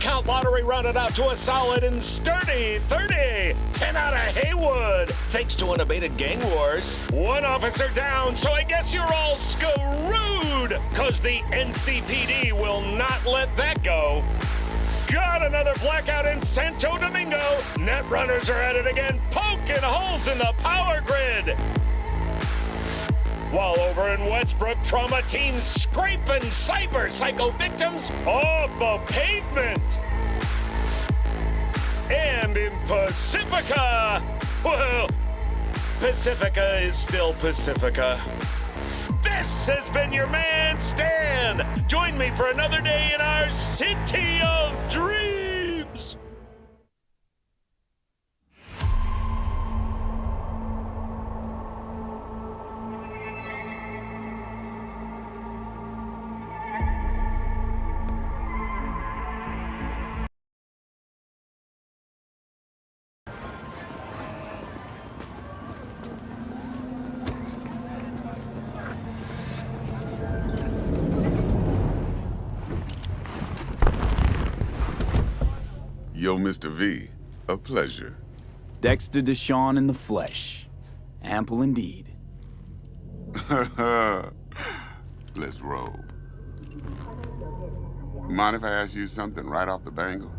Count lottery rounded out to a solid and sturdy 30. 10 out of Haywood, thanks to unabated gang wars. One officer down, so I guess you're all screwed, cause the NCPD will not let that go. Got another blackout in Santo Domingo. Net runners are at it again, poking holes in the power grid. While over in Westbrook, trauma teams scraping cyber psycho victims off the pavement. And in Pacifica, well, Pacifica is still Pacifica. This has been your man, Stan. Join me for another day in our city of dreams. Mr. V, a pleasure. Dexter Deshawn in the flesh. Ample indeed. Let's roll. Mind if I ask you something right off the bangle?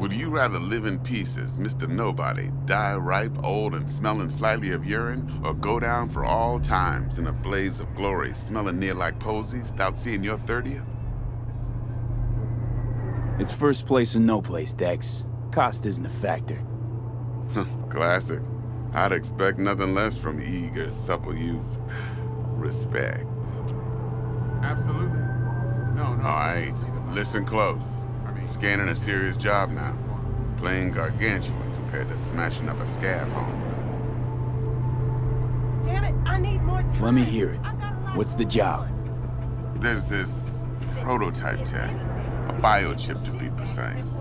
Would you rather live in pieces, Mr. Nobody, die ripe, old, and smelling slightly of urine, or go down for all times in a blaze of glory, smelling near like posies, without seeing your 30th? It's first place or no place, Dex. Cost isn't a factor. Classic. I'd expect nothing less from eager, supple youth. Respect. Absolutely. No, no, I ain't. Listen close. Scanning a serious job now. Playing gargantuan compared to smashing up a scav home. Damn it, I need more time. Let me hear it. I got a lot What's the job? There's this prototype tech. Biochip to be precise.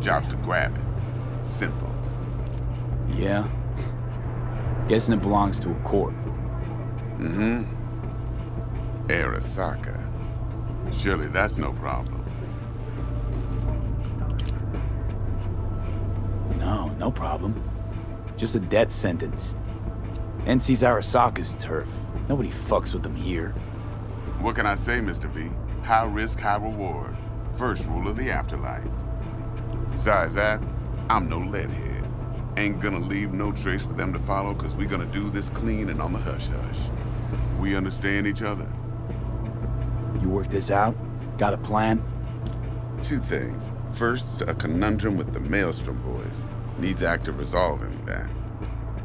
Job's to grab it. Simple. Yeah? Guessing it belongs to a corp. Mm-hmm. Arasaka. Surely that's no problem. No, no problem. Just a death sentence. NC's Arasaka's turf. Nobody fucks with them here. What can I say, Mr. V? High risk, high reward. First rule of the afterlife. Besides that, I'm no leadhead. Ain't gonna leave no trace for them to follow, cause we gonna do this clean and on the hush-hush. We understand each other. You work this out? Got a plan? Two things. First, a conundrum with the Maelstrom boys. Needs active resolving that.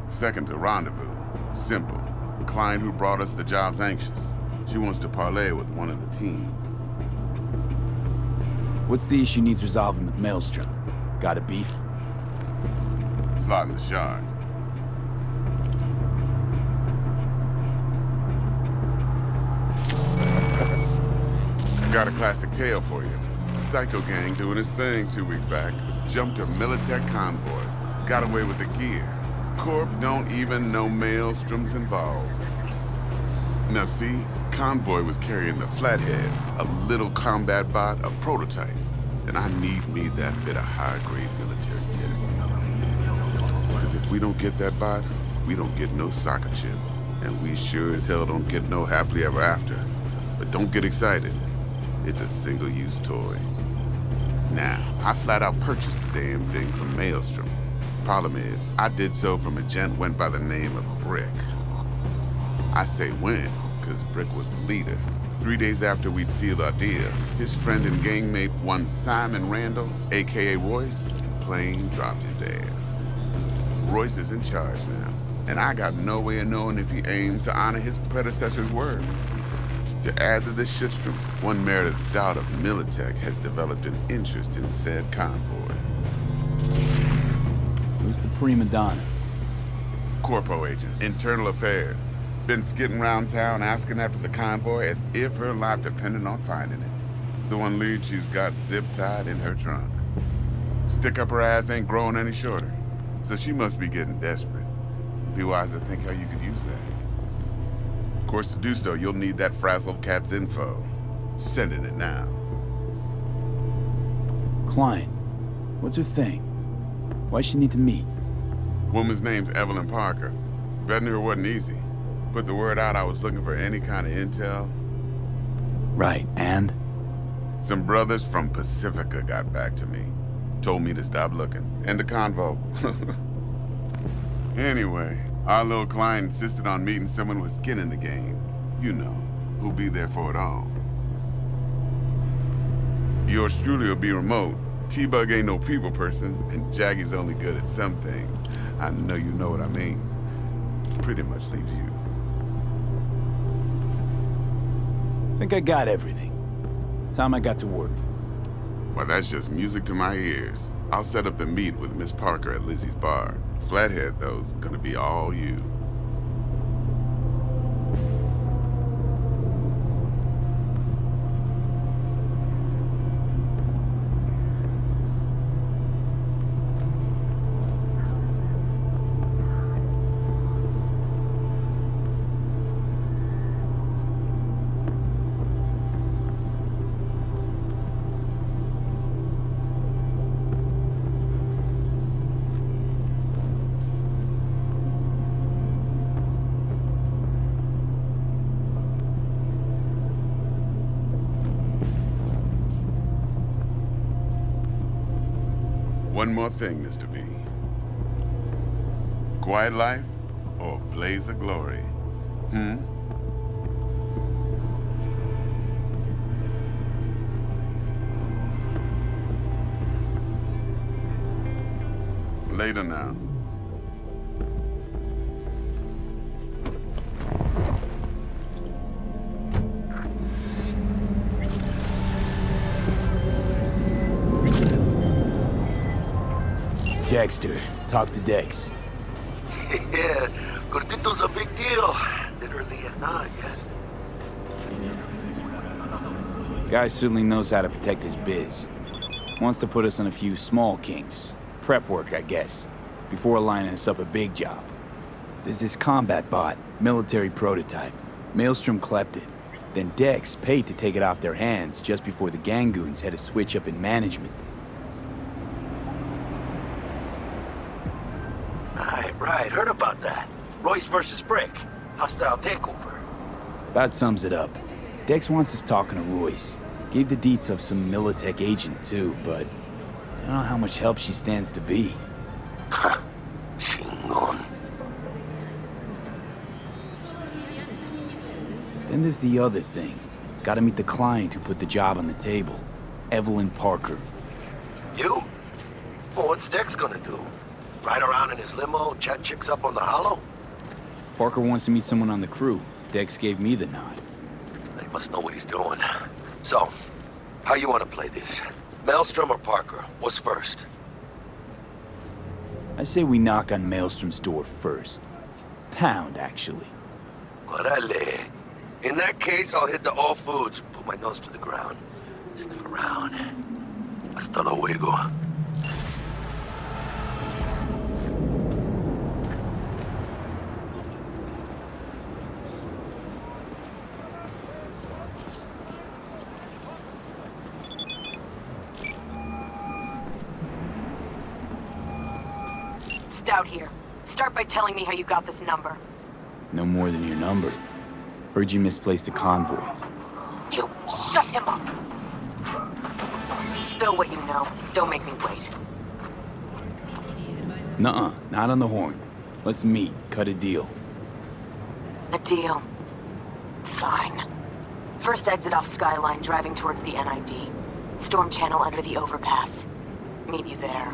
Second, a rendezvous. Simple. Client who brought us the job's anxious. She wants to parlay with one of the team. What's the issue needs resolving with Maelstrom? Got a beef? Slot in the shard. Got a classic tale for you. Psycho gang doing his thing two weeks back. Jumped a Militech convoy. Got away with the gear. Corp don't even know Maelstrom's involved. Now see, Convoy was carrying the Flathead, a little combat bot, a prototype. And I need me that bit of high-grade military tech. Because if we don't get that bot, we don't get no soccer chip. And we sure as hell don't get no happily ever after. But don't get excited. It's a single-use toy. Now, I flat out purchased the damn thing from Maelstrom. Problem is, I did so from a gent went by the name of Brick. I say when, because Brick was the leader. Three days after we'd sealed our deal, his friend and gangmate, one Simon Randall, aka Royce, plain dropped his ass. Royce is in charge now, and I got no way of knowing if he aims to honor his predecessor's word. To add to this shitstorm, one Meredith Stout of Militech has developed an interest in said convoy. Who's the prima donna? Corpo agent, internal affairs. Been skidding around town asking after the convoy as if her life depended on finding it. The one lead she's got zip-tied in her trunk. Stick up her ass ain't growing any shorter, so she must be getting desperate. Be wise to think how you could use that. Of course, to do so, you'll need that frazzled cat's info. Sending it now. Klein. What's her thing? Why she need to meet? Woman's name's Evelyn Parker. Betting her wasn't easy. Put the word out I was looking for any kind of intel. Right, and? Some brothers from Pacifica got back to me. Told me to stop looking. End the convo. anyway, our little client insisted on meeting someone with skin in the game. You know, who'll be there for it all. Yours truly will be remote. T-Bug ain't no people person, and Jackie's only good at some things. I know you know what I mean. Pretty much leaves you. I think I got everything. Time I got to work. Well, that's just music to my ears. I'll set up the meet with Miss Parker at Lizzie's bar. Flathead, though's gonna be all you. One more thing, Mr. V. Quiet life or blaze of glory? Hmm? Later now. Jackster, talk to Dex. yeah, Cortito's a big deal. Literally and not yet. Guy certainly knows how to protect his biz. Wants to put us on a few small kinks. Prep work, I guess. Before lining us up a big job. There's this combat bot, military prototype. Maelstrom clept it. Then Dex paid to take it off their hands just before the Gangoons had a switch up in management. Heard about that. Royce versus Brick. Hostile takeover. About sums it up. Dex wants us talking to Royce. Gave the deets of some Militech agent too, but I don't know how much help she stands to be. Chingon. Then there's the other thing. Gotta meet the client who put the job on the table. Evelyn Parker. You? Well, what's Dex gonna do? Ride around in his limo, chat chicks up on the holo? Parker wants to meet someone on the crew. Dex gave me the nod. He must know what he's doing. So, how you want to play this? Maelstrom or Parker? What's first? I say we knock on Maelstrom's door first. Pound, actually. Orale. In that case, I'll hit the All Foods, put my nose to the ground, sniff around. Hasta luego. Stout here. Start by telling me how you got this number. No more than your number. Heard you misplaced a convoy. You shut him up! Spill what you know. Don't make me wait. Nuh-uh, not on the horn. Let's meet, cut a deal. A deal. Fine. First exit off Skyline, driving towards the NID. Storm channel under the overpass. Meet you there.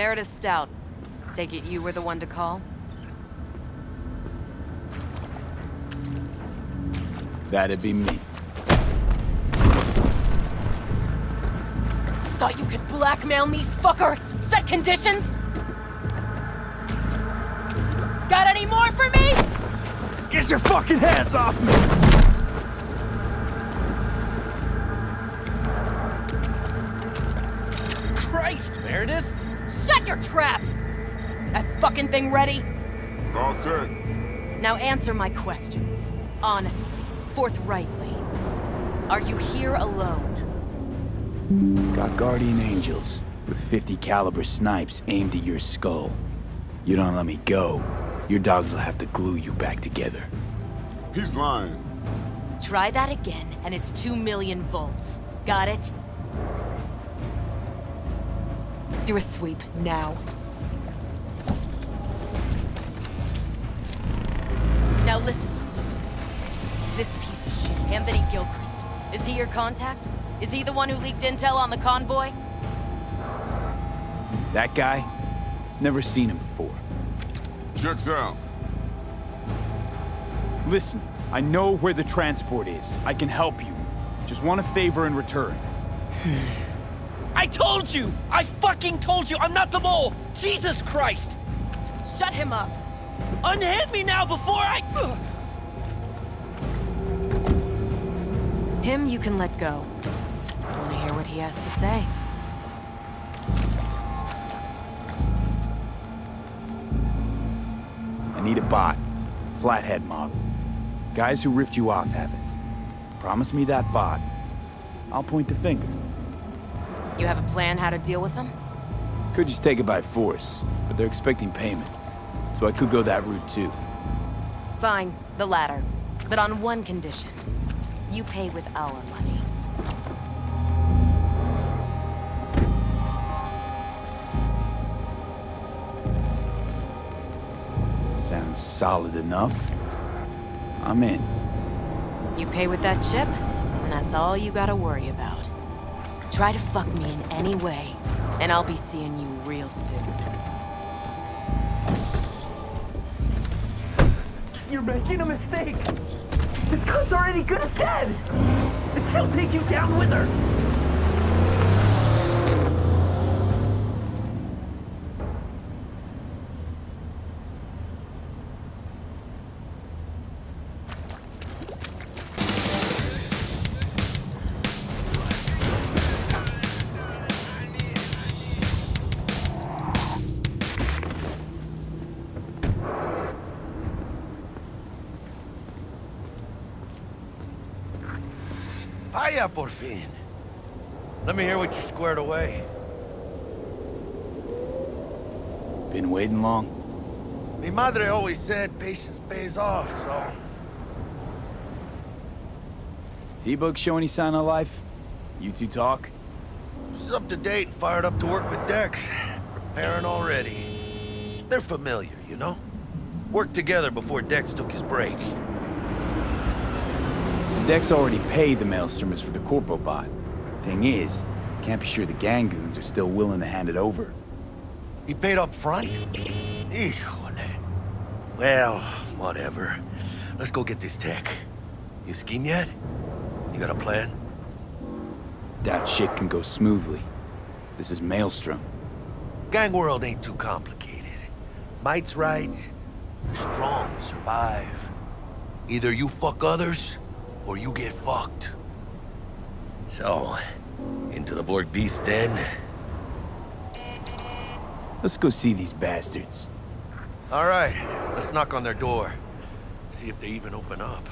Meredith Stout. Take it you were the one to call? That'd be me. Thought you could blackmail me, fucker? Set conditions? Got any more for me? Get your fucking hands off me! Fucking thing ready? All set. Now answer my questions. Honestly, forthrightly. Are you here alone? Got guardian angels with 50 caliber snipes aimed at your skull. You don't let me go, your dogs will have to glue you back together. He's lying. Try that again, and it's two million volts. Got it? Do a sweep, now. Now listen, Cruz. This piece of shit, Anthony Gilchrist. Is he your contact? Is he the one who leaked intel on the convoy? That guy? Never seen him before. Checks out. Listen, I know where the transport is. I can help you. Just want a favor in return. I told you! I fucking told you! I'm not the mole! Jesus Christ! Shut him up! Unhand me now before I... Ugh. Him you can let go. I Wanna hear what he has to say? I need a bot. Flathead mob. Guys who ripped you off have it. Promise me that bot. I'll point the finger. You have a plan how to deal with them? Could just take it by force, but they're expecting payment. So I could go that route too. Fine, the latter. But on one condition. You pay with our money. Sounds solid enough. I'm in. You pay with that chip, and that's all you gotta worry about. Try to fuck me in any way, and I'll be seeing you real soon. You're making a mistake. This cunt's already good as dead. And she'll take you down with her. Vaya por fin. Let me hear what you squared away. Been waiting long? Mi madre always said patience pays off, so... T-Bug show any sign of life? You two talk? She's up to date and fired up to work with Dex. Preparing already. They're familiar, you know? Worked together before Dex took his break. Dex already paid the Maelstromers for the Corpo bot. Thing is, can't be sure the Gangoons are still willing to hand it over. He paid up front? Well, whatever. Let's go get this tech. You scheme yet? You got a plan? That shit can go smoothly. This is Maelstrom. Gang world ain't too complicated. Might's right. The strong survive. Either you fuck others, or you get fucked. So, into the Borg Beast Den? Let's go see these bastards. All right, let's knock on their door. See if they even open up.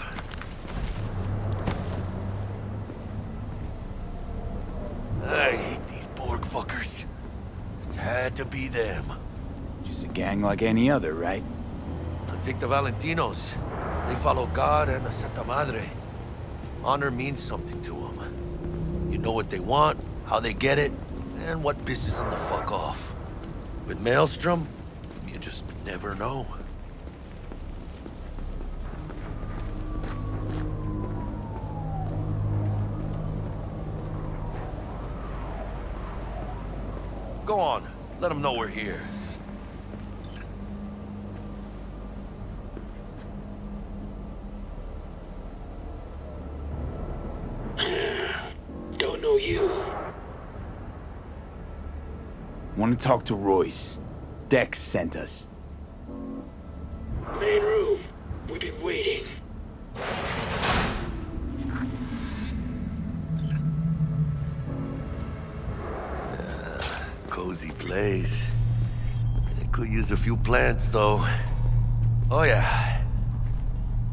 I hate these Borg fuckers. Just had to be them. Just a gang like any other, right? Take the Valentinos. They follow God and the Santa Madre. Honor means something to them. You know what they want, how they get it, and what pisses them the fuck off. With Maelstrom, you just never know. Go on. Let them know we're here. Don't you. Want to talk to Royce. Dex sent us. Main room. We've been waiting. Uh, cozy place. They could use a few plants, though. Oh, yeah.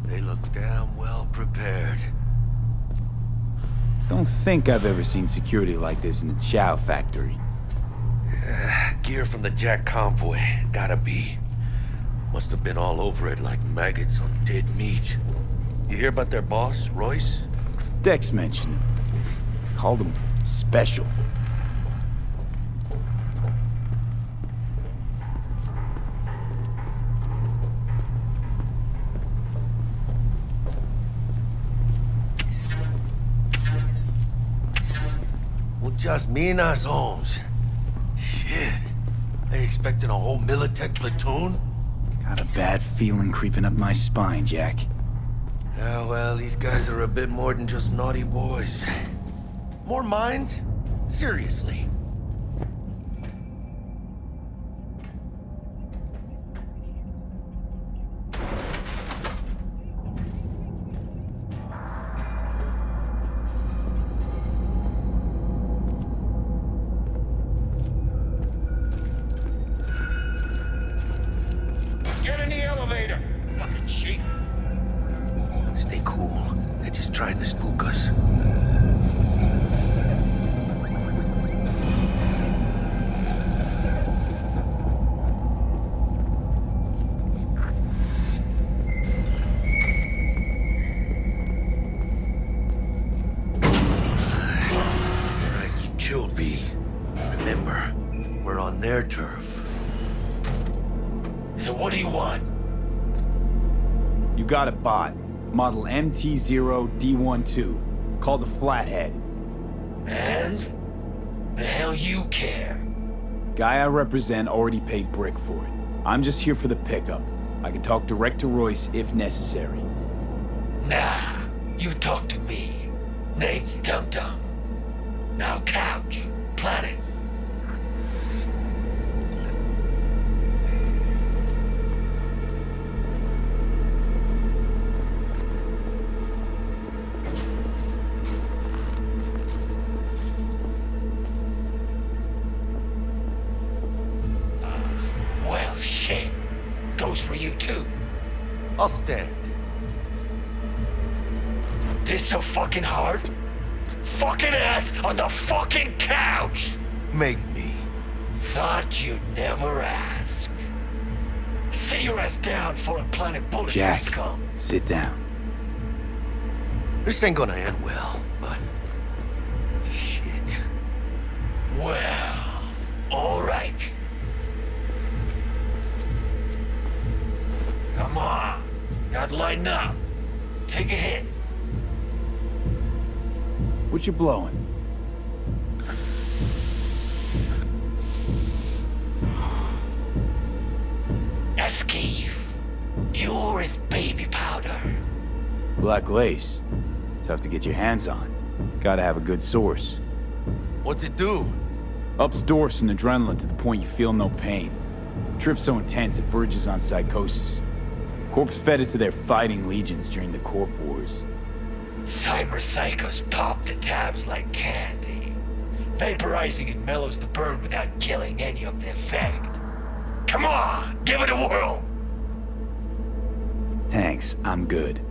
They look damn well prepared. Don't think I've ever seen security like this in a chow factory. Gear from the Jack convoy. Gotta be. Must have been all over it like maggots on dead meat. You hear about their boss, Royce? Dex mentioned him. Called him special. Muchas minas, Holmes. Shit. They expecting a whole Militech platoon? Got a bad feeling creeping up my spine, Jack. Yeah, well, these guys are a bit more than just naughty boys. More mines? Seriously. MT0D12. Called the Flathead. And? The hell you care? Guy I represent already paid Brick for it. I'm just here for the pickup. I can talk direct to Royce if necessary. Nah, you talk to me. Name's Dum Dum. Now couch, planet. Jack, sit down. This ain't gonna end well, but... Shit. Well, alright. Come on. Gotta lighten up. Take a hit. What you blowing? Black lace. Tough to get your hands on. Gotta have a good source. What's it do? Ups Dorf's and adrenaline to the point you feel no pain. Trip so intense it verges on psychosis. Corps fed it to their fighting legions during the Corp Wars. Cyber psychos pop the tabs like candy. Vaporizing it mellows the burn without killing any of the effect. Come on, give it a whirl. Thanks, I'm good.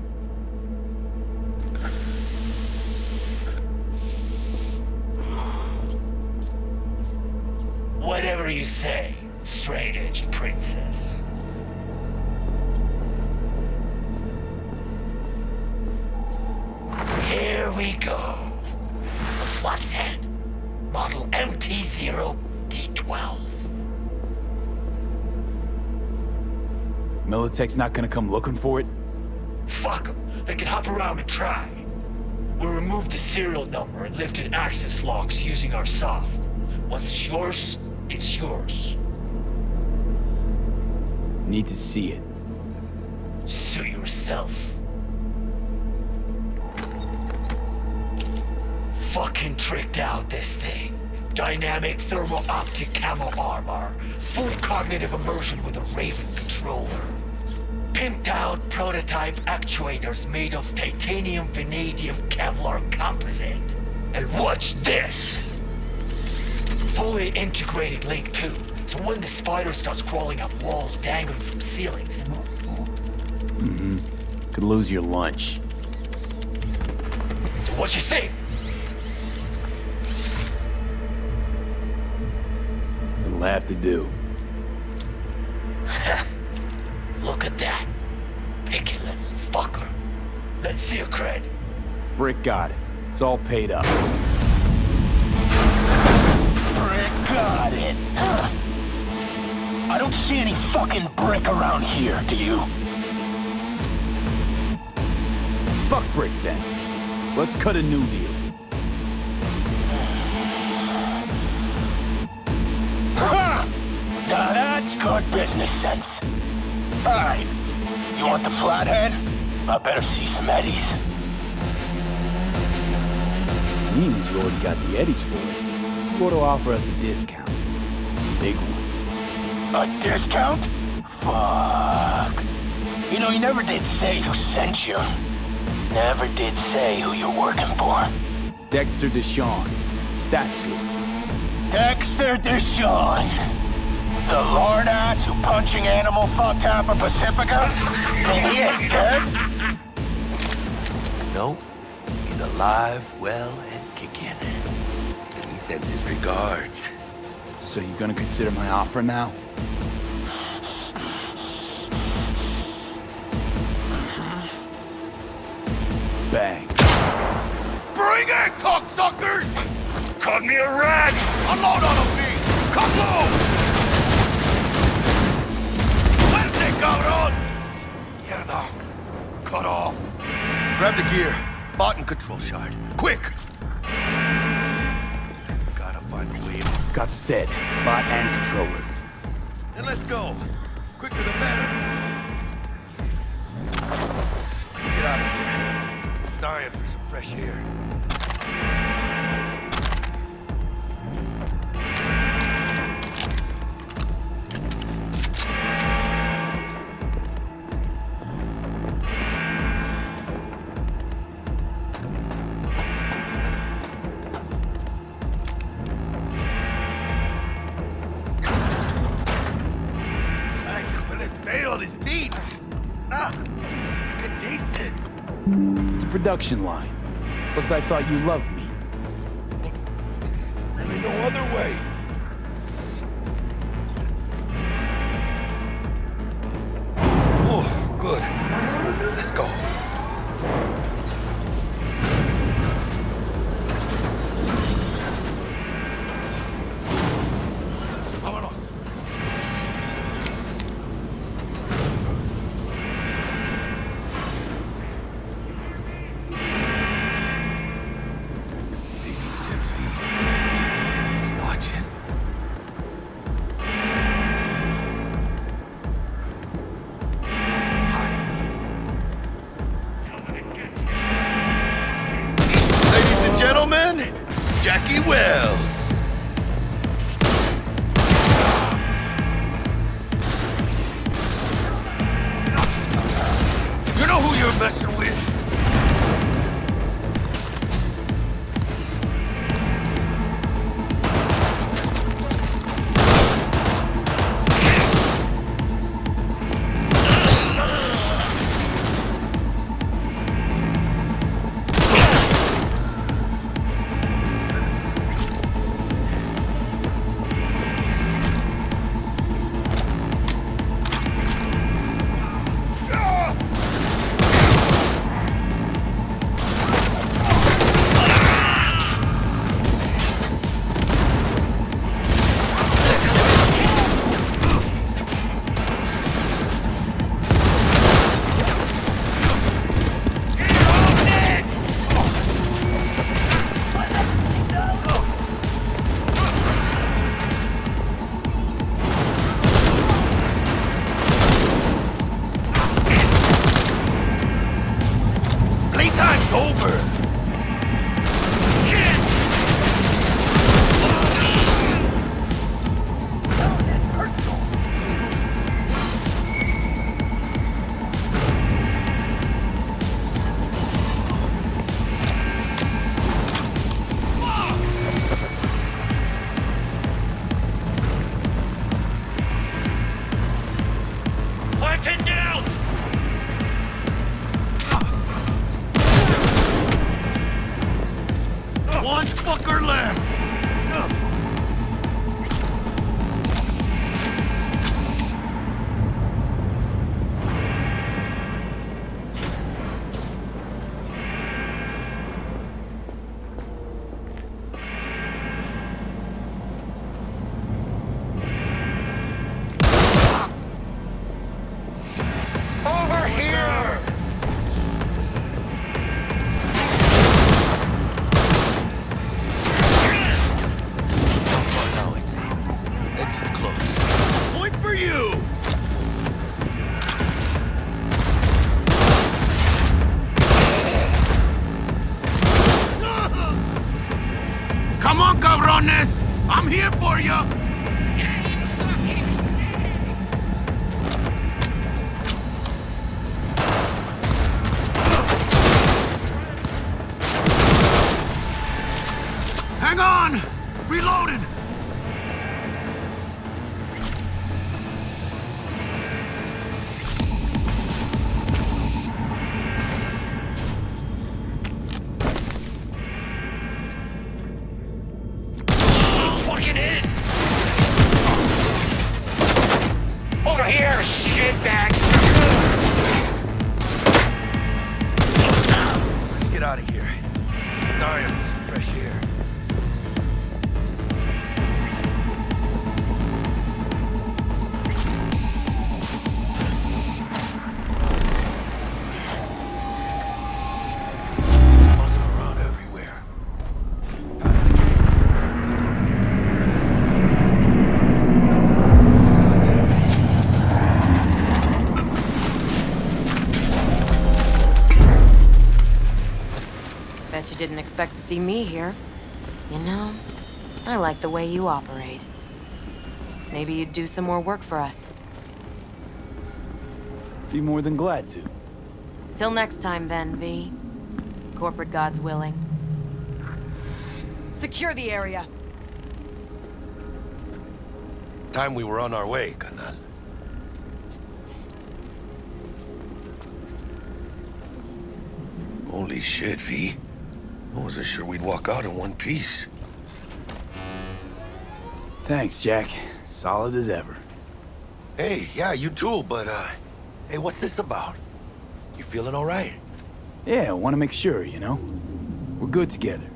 You say, straight-edged princess. Here we go. The Flathead, model MT-0D12. Militech's not gonna come looking for it? Fuck them. They can hop around and try. We removed the serial number and lifted access logs using our soft. Once it's yours, is yours. Need to see it. Sue yourself. Fucking tricked out this thing. Dynamic thermal optic camo armor. Full cognitive immersion with a Raven controller. Pimped out prototype actuators made of titanium vanadium Kevlar composite. And watch this! Fully integrated Link 2, so when the spider starts crawling up walls dangling from ceilings, Mm-hmm. Could lose your lunch. so what you think? It'll have to do. Look at that. Picky little fucker. Let's see your cred. Brick got it. It's all paid up. Got it. I don't see any fucking brick around here, do you? Fuck Brick then. Let's cut a new deal. Ha! Now that's good business sense. Alright, you want the flathead? I better see some eddies. Seeing as you already got the eddies for it, you ought to offer us a discount. A Big one. A discount? Fuck. You know, you never did say who sent you. Never did say who you're working for. Dexter Deshawn. That's who. Dexter Deshawn. The lord ass who punching animal fucked half of Pacifica? And he ain't dead? Nope. he's alive, well, sends his regards. So you gonna consider my offer now? Uh-huh. Bang. Bring it, cocksuckers! Cut me a rat! Unload on them, B! Come low! Fuerte, cabrón! Mierda. Cut off. Grab the gear. Bot and control shard. Quick! Got the set. Bot and controller. Then let's go. Quicker the better. Let's get out of here. Dying for some fresh air. Production line. Plus, I thought you loved me. I'm here for you! Didn't expect to see me here. You know, I like the way you operate. Maybe you'd do some more work for us. Be more than glad to. Till next time then, V. Corporate gods willing. Secure the area. Time we were on our way, Canal. Holy shit, V. I wasn't sure we'd walk out in one piece. Thanks, Jack. Solid as ever. Hey, yeah, you too, but, uh... Hey, what's this about? You feeling all right? Yeah, I want to make sure, you know? We're good together.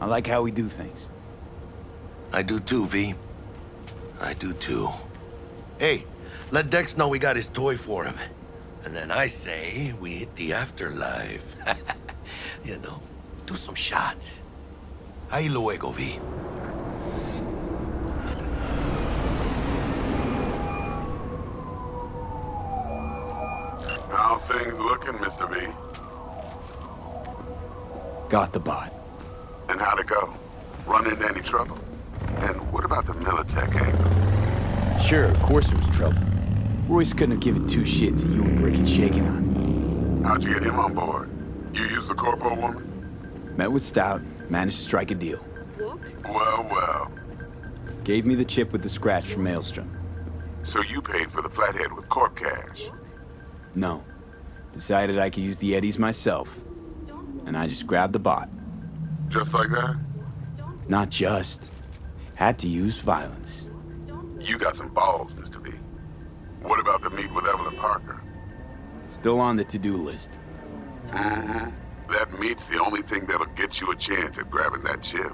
I like how we do things. I do too, V. I do too. Hey, let Dex know we got his toy for him. And then I say we hit the afterlife. you know, do some shots. Ahí luego, V. How things looking, Mr. V? Got the bot. And how'd it go? Run into any trouble? And what about the Militech angle? Sure, of course there was trouble. Royce couldn't have given two shits that you and Brick had shaken on. How'd you get him on board? You used the corpo woman? Met with Stout, managed to strike a deal. Well, well. Gave me the chip with the scratch from Maelstrom. So you paid for the flathead with corp cash? No. Decided I could use the Eddies myself. And I just grabbed the bot. Just like that? Not just. Had to use violence. You got some balls, Mr. V. What about the meet with Evelyn Parker? Still on the to-do list. Mm-hmm. That meet's the only thing that'll get you a chance at grabbing that chip.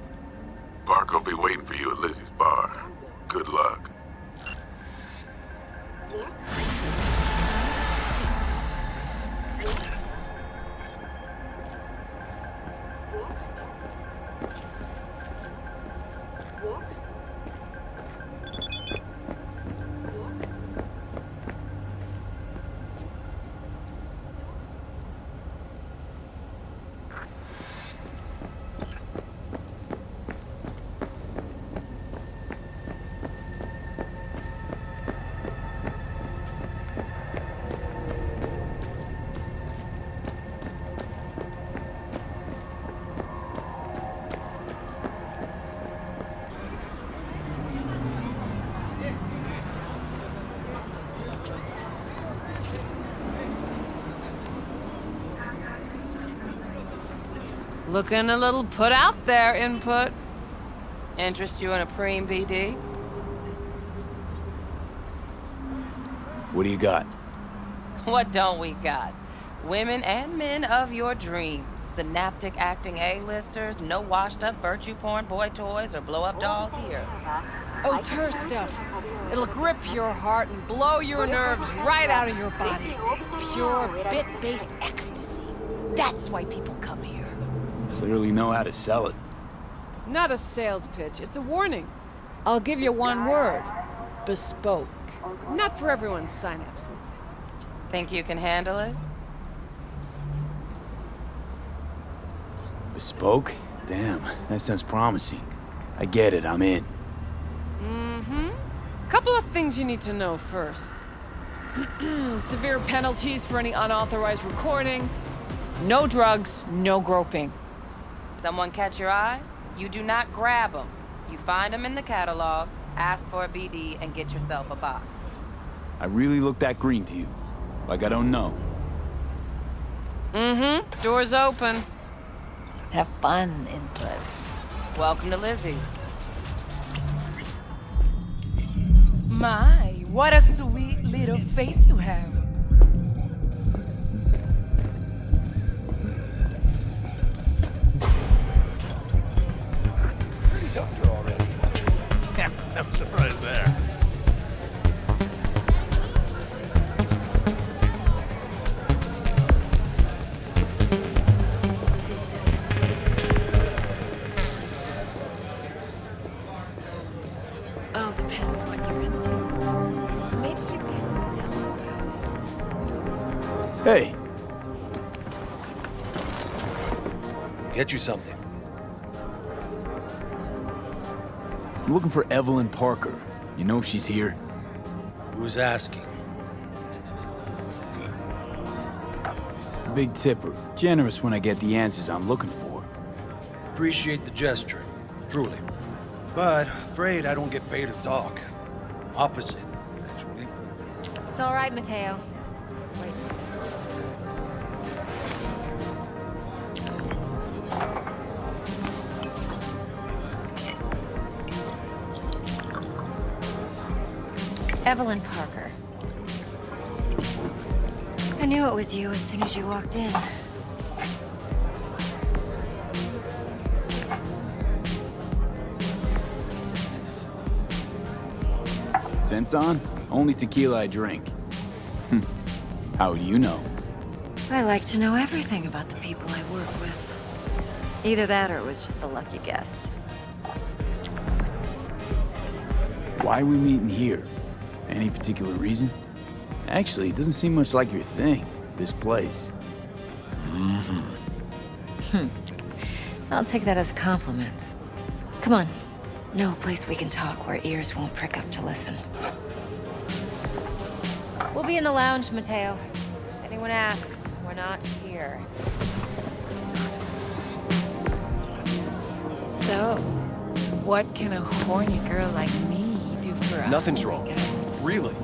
Parker'll be waiting for you at Lizzie's bar. Good luck. Looking a little put out there, input. Interest you in a preem BD? What do you got? What don't we got? Women and men of your dreams. Synaptic acting A-listers, no washed-up virtu porn boy toys or blow-up dolls here. Oh, tur stuff. It'll grip your heart and blow your nerves right out of your body. Pure bit-based ecstasy. That's why people come here. Clearly know how to sell it. Not a sales pitch, it's a warning. I'll give you one word. Bespoke. Not for everyone's synapses. Think you can handle it? Bespoke? Damn, that sounds promising. I get it, I'm in. Mm-hmm. Couple of things you need to know first. Severe penalties for any unauthorized recording. No drugs, no groping. Someone catch your eye? You do not grab them. You find them in the catalog, ask for a BD, and get yourself a box. I really look that green to you. Like I don't know. Mm-hmm. Door's open. Have fun, input. Welcome to Lizzie's. My, what a sweet little face you have. You something. I'm looking for Evelyn Parker. You know if she's here? Who's asking? Big tipper. Generous when I get the answers I'm looking for. Appreciate the gesture, truly. But afraid I don't get paid to talk. Opposite, actually. It's all right, Mateo. Evelyn Parker. I knew it was you as soon as you walked in. Centzon? Only tequila I drink. Hmm. How do you know? I like to know everything about the people I work with. Either that or it was just a lucky guess. Why are we meeting here? Any particular reason? Actually, it doesn't seem much like your thing, this place. Mm-hmm. Hmm. I'll take that as a compliment. Come on. No place we can talk where ears won't prick up to listen. We'll be in the lounge, Mateo. If anyone asks, we're not here. So, what can a horny girl like me do for us? Nothing's wrong. Really.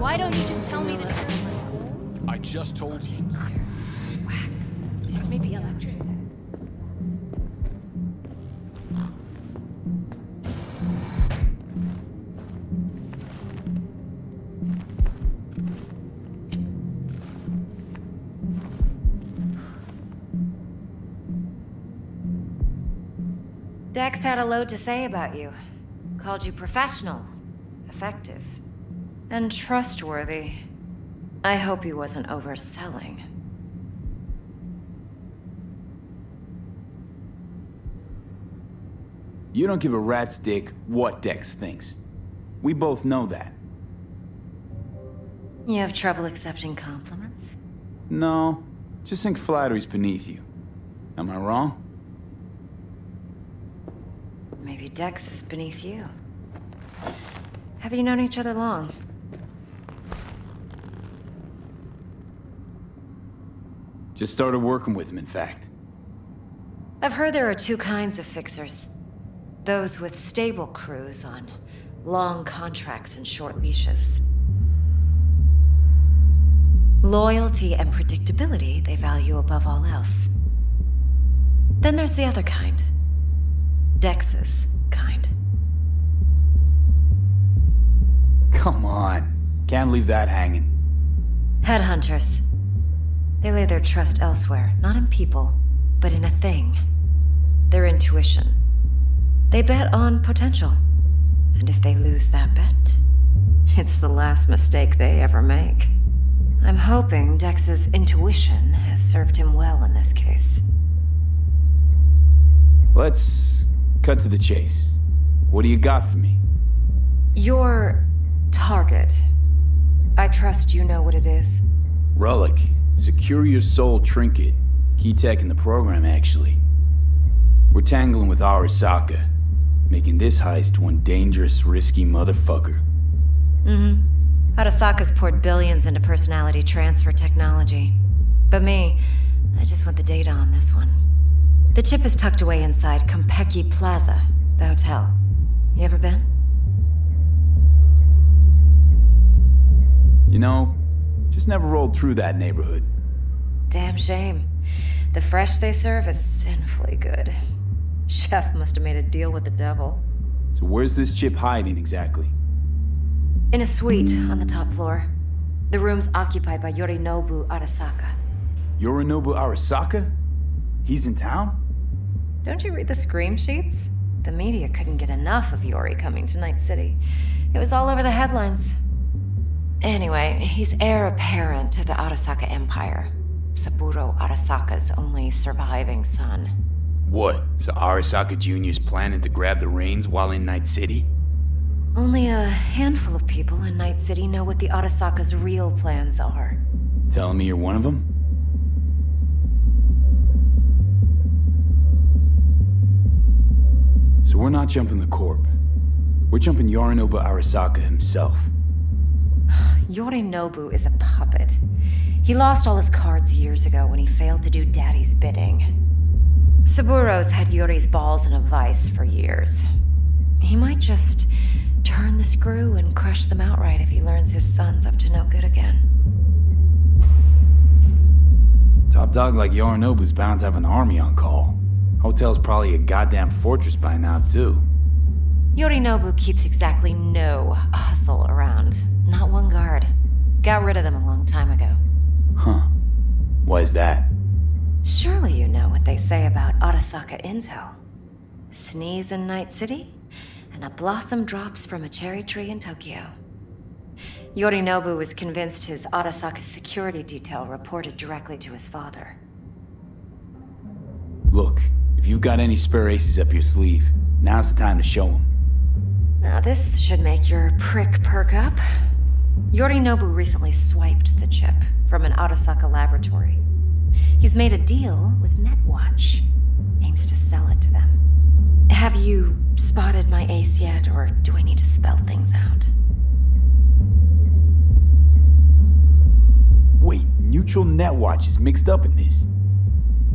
Why don't you just tell me the truth? I just told you. Wax. Maybe electricity. Dex had a load to say about you. Called you professional, effective, and trustworthy. I hope he wasn't overselling. You don't give a rat's dick what Dex thinks. We both know that. You have trouble accepting compliments? No, just think flattery's beneath you. Am I wrong? Maybe Dex is beneath you. Have you known each other long? Just started working with him, in fact. I've heard there are two kinds of fixers. Those with stable crews on long contracts and short leashes. Loyalty and predictability they value above all else. Then there's the other kind. Dex's kind. Come on. Can't leave that hanging. Headhunters. They lay their trust elsewhere, not in people, but in a thing. Their intuition. They bet on potential. And if they lose that bet, it's the last mistake they ever make. I'm hoping Dex's intuition has served him well in this case. Let's cut to the chase. What do you got for me? Your target. I trust you know what it is. Relic. Secure your soul trinket. Key tech in the program, actually. We're tangling with Arasaka, making this heist one dangerous, risky motherfucker. Mm-hmm. Arasaka's poured billions into personality transfer technology. But me, I just want the data on this one. The chip is tucked away inside Konpeki Plaza, the hotel. You ever been? You know, just never rolled through that neighborhood. Damn shame. The fresh they serve is sinfully good. Chef must have made a deal with the devil. So where's this chip hiding exactly? In a suite on the top floor. The room's occupied by Yorinobu Arasaka. Yorinobu Arasaka? He's in town? Don't you read the scream sheets? The media couldn't get enough of Yori coming to Night City. It was all over the headlines. Anyway, he's heir apparent to the Arasaka Empire. Saburo Arasaka's only surviving son. What? So Arasaka Jr.'s planning to grab the reins while in Night City? Only a handful of people in Night City know what the Arasaka's real plans are. Telling me you're one of them? So we're not jumping the Corp. We're jumping Yorinobu Arasaka himself. Yorinobu is a puppet. He lost all his cards years ago when he failed to do Daddy's bidding. Saburo's had Yori's balls in a vice for years. He might just turn the screw and crush them outright if he learns his son's up to no good again. Top dog like Yorinobu's bound to have an army on call. Hotel's probably a goddamn fortress by now, too. Yorinobu keeps exactly no hustle around. Not one guard. Got rid of them a long time ago. Huh. Why is that? Surely you know what they say about Arasaka intel. Sneeze in Night City, and a blossom drops from a cherry tree in Tokyo. Yorinobu was convinced his Arasaka security detail reported directly to his father. Look, if you've got any spare aces up your sleeve, now's the time to show them. Now this should make your prick perk up. Yorinobu recently swiped the chip from an Arasaka laboratory. He's made a deal with Netwatch. Aims to sell it to them. Have you spotted my ace yet, or do I need to spell things out? Wait, Neutral Netwatch is mixed up in this.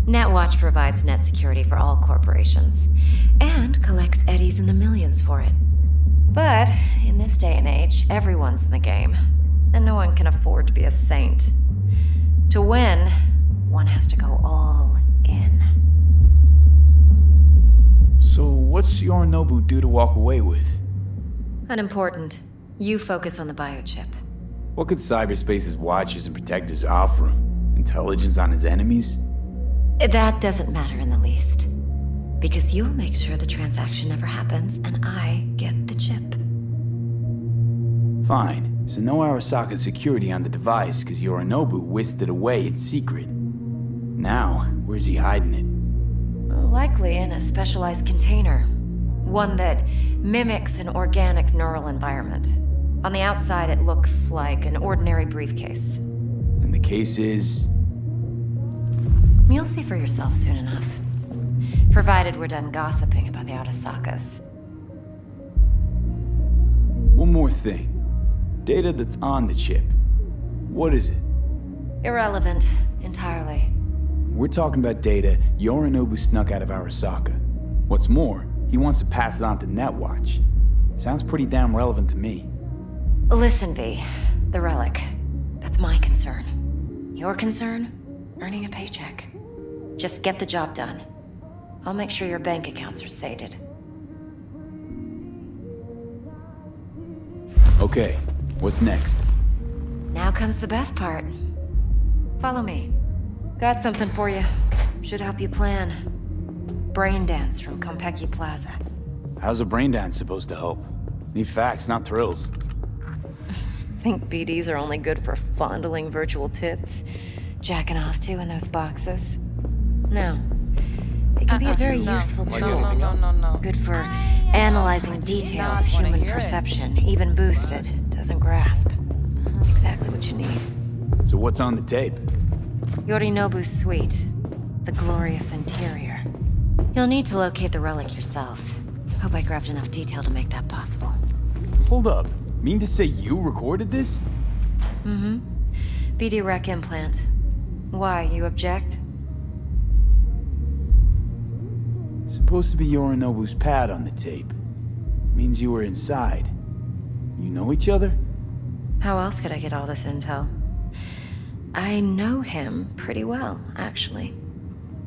Netwatch provides net security for all corporations, and collects eddies in the millions for it. But in this day and age, everyone's in the game, and no one can afford to be a saint. To win, one has to go all in. So what's Yorinobu due to walk away with? Unimportant. You focus on the biochip. What could cyberspace's watchers and protectors offer him? Intelligence on his enemies? That doesn't matter in the least. Because you'll make sure the transaction never happens, and I get the chip. Fine. So no Arasaka security on the device, because Yorinobu whisked it away in secret. Now, where's he hiding it? Likely in a specialized container. One that mimics an organic neural environment. On the outside, it looks like an ordinary briefcase. And the case is... You'll see for yourself soon enough. Provided we're done gossiping about the Arasakas. One more thing. Data that's on the chip. What is it? Irrelevant, entirely. We're talking about data Yorinobu snuck out of Arasaka. What's more, he wants to pass it on to Netwatch. Sounds pretty damn relevant to me. Listen, V. The relic. That's my concern. Your concern? Earning a paycheck. Just get the job done. I'll make sure your bank accounts are sated. Okay, what's next? Now comes the best part. Follow me. Got something for you. Should help you plan. Brain dance from Konpeki Plaza. How's a brain dance supposed to help? Need facts, not thrills. Think BDs are only good for fondling virtual tits? Jacking off to in those boxes? No. It can be a uh-huh. very no. useful tool. no, no, no, no. Good for ah, analyzing details human hear it. perception, even boosted, doesn't grasp. Mm-hmm. Exactly what you need. So what's on the tape? Yorinobu's suite. The glorious interior. You'll need to locate the relic yourself. Hope I grabbed enough detail to make that possible. Hold up. Mean to say you recorded this? Mm-hmm. BD rec implant. Why, you object? Supposed to be Yorinobu's pad on the tape. Means you were inside. You know each other? How else could I get all this intel? I know him pretty well, actually.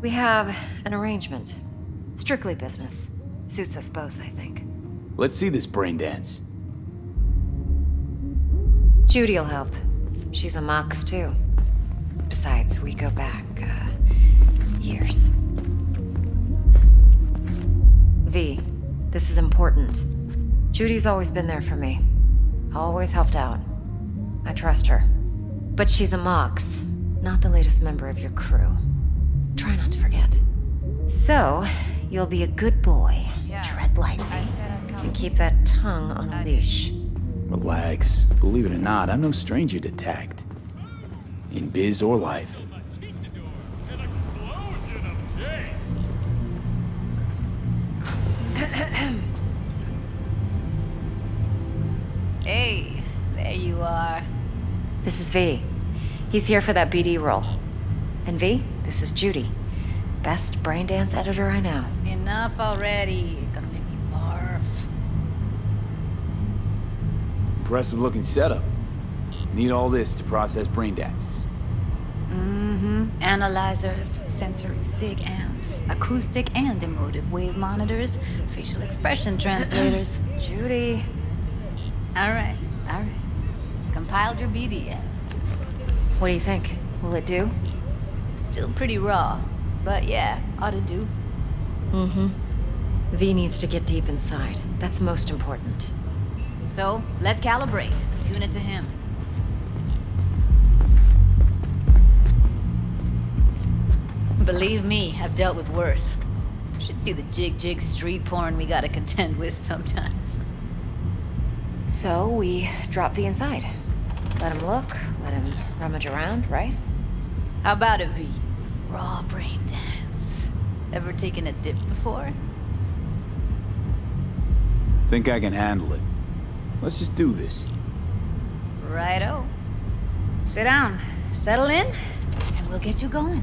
We have an arrangement. Strictly business. Suits us both, I think. Let's see this brain dance. Judy'll help. She's a Mox, too. Besides, we go back, uh, years. V, this is important. Judy's always been there for me. Always helped out. I trust her. But she's a Mox, not the latest member of your crew. Try not to forget. So, you'll be a good boy, tread lightly, and keep that tongue on a leash. Relax. Believe it or not, I'm no stranger to tact. In biz or life. This is V. He's here for that BD role. And V, this is Judy. Best brain dance editor I know. Enough already. Gonna make me barf. Impressive looking setup. Need all this to process brain dances. Mm-hmm. Analyzers, sensory sig amps, acoustic and emotive wave monitors, facial expression translators. Judy. All right, all right. Compiled your BDF. What do you think? Will it do? Still pretty raw, but yeah, ought to do. Mm-hmm. V needs to get deep inside. That's most important. So, let's calibrate. Tune it to him. Believe me, I've dealt with worse. Should see the jig-jig street porn we gotta contend with sometimes. So, we drop V inside. Let him look, let him rummage around, right? How about it, V? Raw brain dance. Ever taken a dip before? Think I can handle it. Let's just do this. Righto. Sit down, settle in, and we'll get you going.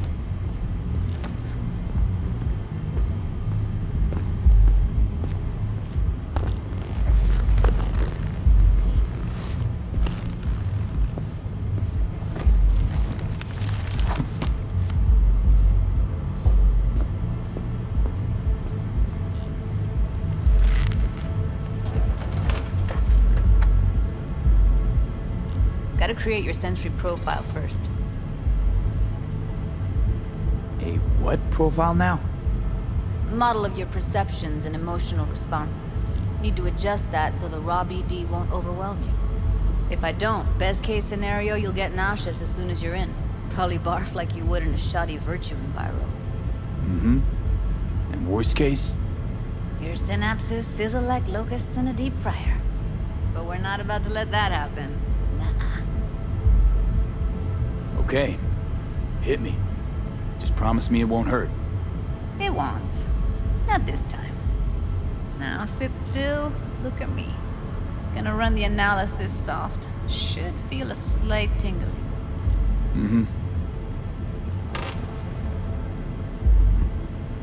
Gotta create your sensory profile first. A what profile now? Model of your perceptions and emotional responses. Need to adjust that so the raw BD won't overwhelm you. If I don't, best case scenario, you'll get nauseous as soon as you're in. Probably barf like you would in a shoddy virtu enviro. Mm-hmm. And worst case? Your synapses sizzle like locusts in a deep fryer. But we're not about to let that happen. Okay. Hit me. Just promise me it won't hurt. It won't. Not this time. Now sit still, look at me. Gonna run the analysis soft. Should feel a slight tingling. Mm-hmm.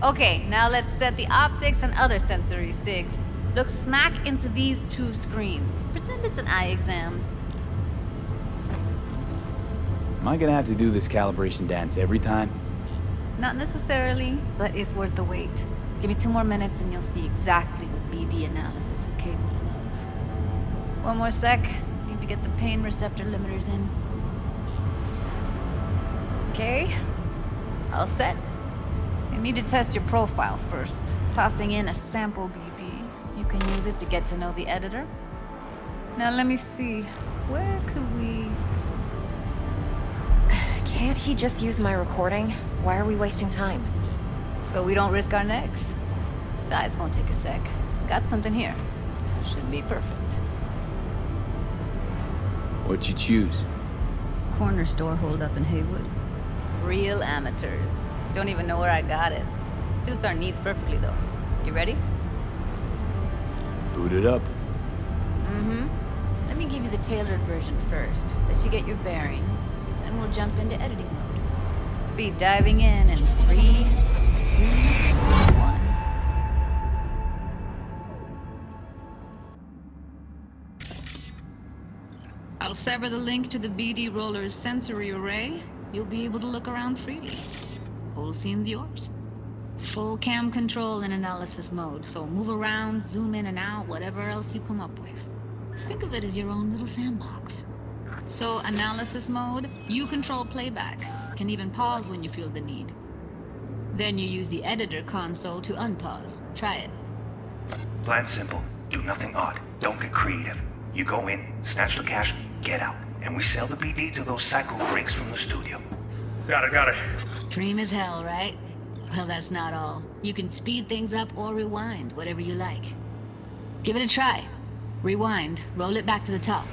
Okay, now let's set the optics and other sensory sigs. Look smack into these two screens. Pretend it's an eye exam. Am I gonna have to do this calibration dance every time? Not necessarily, but it's worth the wait. Give me two more minutes and you'll see exactly what BD analysis is capable of. One more sec. Need to get the pain receptor limiters in. Okay. All set. You need to test your profile first. Tossing in a sample BD. You can use it to get to know the editor. Now let me see. Where could we... Can't he just use my recording? Why are we wasting time? So we don't risk our necks. Besides, won't take a sec. Got something here. Should be perfect. What'd you choose? Corner store hold up in Heywood. Real amateurs. Don't even know where I got it. Suits our needs perfectly, though. You ready? Boot it up. Mm-hmm. Let me give you the tailored version first. Let you get your bearings. Then we'll jump into editing mode. Be diving in in three, two, one. I'll sever the link to the BD Roller's sensory array. You'll be able to look around freely. Whole scene's yours. Full cam control in analysis mode, so move around, zoom in and out, whatever else you come up with. Think of it as your own little sandbox. So, analysis mode, you control playback. Can even pause when you feel the need. Then you use the editor console to unpause. Try it. Plan simple. Do nothing odd. Don't get creative. You go in, snatch the cash, get out. And we sell the BD to those psycho freaks from the studio. Got it, got it. Dream as hell, right? Well, that's not all. You can speed things up or rewind, whatever you like. Give it a try. Rewind. Roll it back to the top.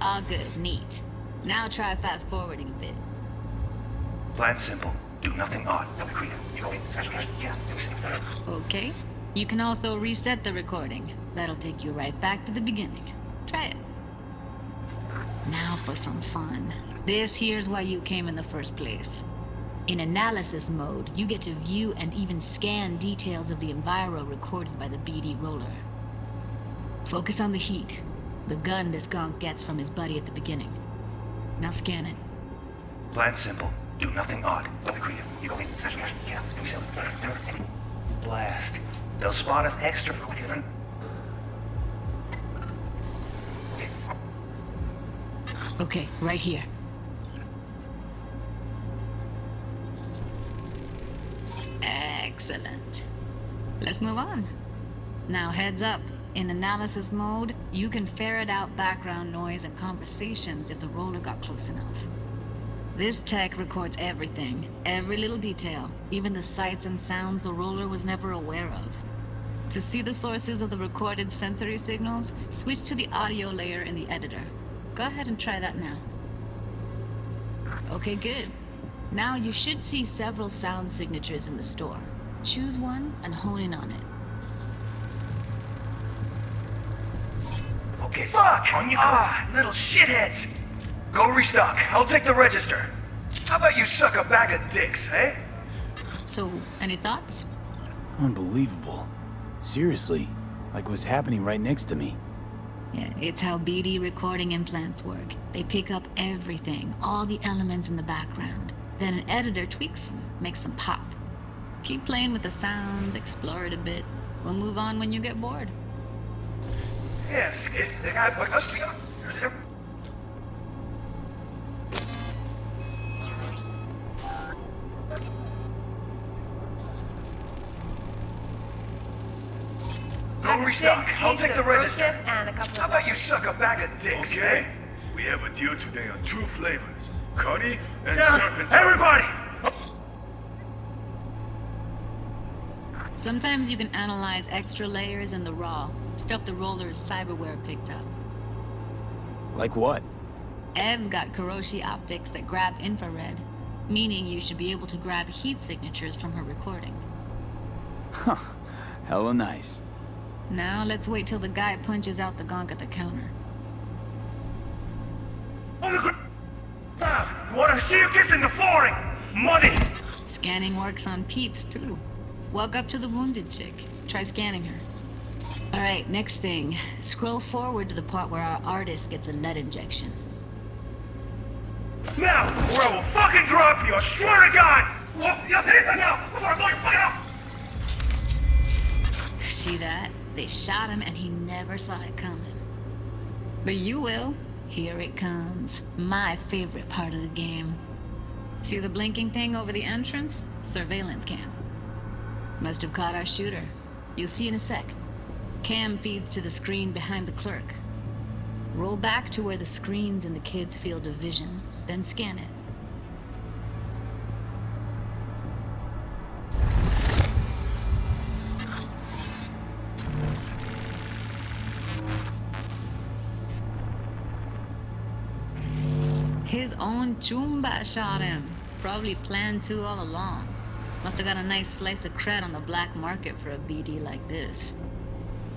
All good. Neat. Now try fast forwarding a bit. Plan simple. Do nothing odd. Don't be creative. You go in, snatch the cash, get out. Okay. You can also reset the recording. That'll take you right back to the beginning. Try it. Now for some fun. This here's why you came in the first place. In analysis mode, you get to view and even scan details of the enviro recorded by the BD roller. Focus on the heat, the gun this gonk gets from his buddy at the beginning. Now scan it. Plan simple. Do nothing odd. Don't be creative. You go in, the cash. And we sell it. Blast. They'll spot us extra for you. Okay, right here. Excellent. Let's move on. Now heads up. In analysis mode, you can ferret out background noise and conversations if the roller got close enough. This tech records everything, every little detail, even the sights and sounds the roller was never aware of. To see the sources of the recorded sensory signals, switch to the audio layer in the editor. Go ahead and try that now. Okay, good. Now you should see several sound signatures in the store. Choose one and hone in on it. Okay, fuck! On you go. Ah, little shitheads! Go restock. I'll take the register. How about you suck a bag of dicks, eh? So, any thoughts? Unbelievable. Seriously, like what's happening right next to me. Yeah, it's how BD recording implants work. They pick up everything, all the elements in the background. Then an editor tweaks them, makes them pop. Keep playing with the sound, explore it a bit. We'll move on when you get bored. Yes, it's the guy put us Go restock. I'll take the register. And a couple How about you suck a bag of dicks, Okay. eh? We have a deal today on two flavors. Cuddy and Yeah, Serpentine. everybody! Sometimes you can analyze extra layers in the raw, stuff the roller's cyberware picked up. Like what? Ev's got Kiroshi optics that grab infrared, meaning you should be able to grab heat signatures from her recording. Huh. Hella nice. Now let's wait till the guy punches out the gonk at the counter. On the ground! Ah, you wanna see you kissing the flooring? Money! Scanning works on peeps, too. Walk up to the wounded chick. Try scanning her. Alright, next thing. Scroll forward to the part where our artist gets a lead injection. Now, or I will fucking drop you, I swear to God! Well, you take it now, before I blow your fucking up! See that? They shot him and he never saw it coming. But you will. Here it comes. My favorite part of the game. See the blinking thing over the entrance? Surveillance cam. Must have caught our shooter. You'll see in a sec. Cam feeds to the screen behind the clerk. Roll back to where the screen's in the kid's field of vision, then scan it. His own choomba shot him. Probably planned to all along. Must have got a nice slice of cred on the black market for a BD like this.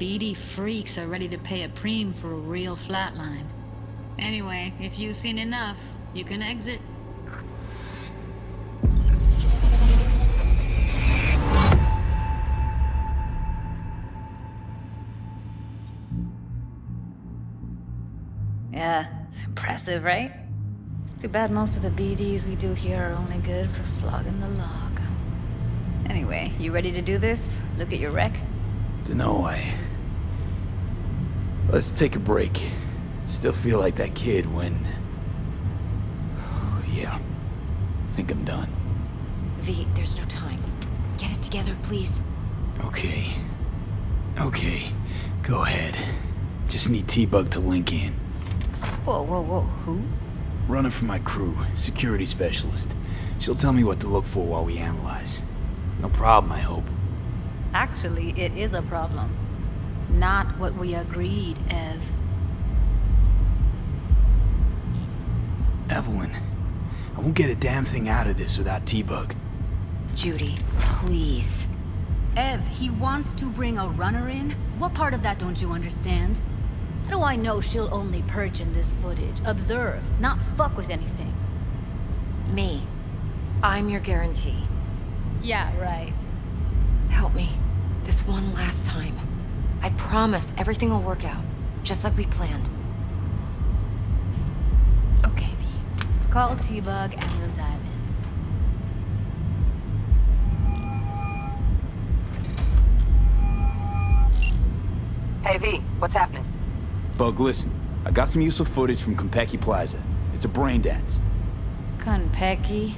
BD freaks are ready to pay a preem for a real flatline. Anyway, if you've seen enough, you can exit. Yeah, it's impressive, right? It's too bad most of the BDs we do here are only good for flogging the log. Anyway, you ready to do this? Look at your wreck? Dunno, I... Let's take a break. Still feel like that kid when... yeah. Think I'm done. V, there's no time. Get it together, please. Okay. Okay. Go ahead. Just need T-Bug to link in. Whoa, whoa, whoa, who? Running for my crew, security specialist. She'll tell me what to look for while we analyze. No problem, I hope. Actually, it is a problem. Not what we agreed, Ev. Evelyn, I won't get a damn thing out of this without T-Bug. Judy, please. Ev, he wants to bring a runner in? What part of that don't you understand? How do I know she'll only perch in this footage? Observe, not fuck with anything. Me. I'm your guarantee. Yeah, right. Help me. This one last time. I promise everything will work out. Just like we planned. Okay, V. Call T-Bug and we'll dive in. Hey V, what's happening? Bug, listen. I got some useful footage from Konpeki Plaza. It's a brain dance. Konpeki?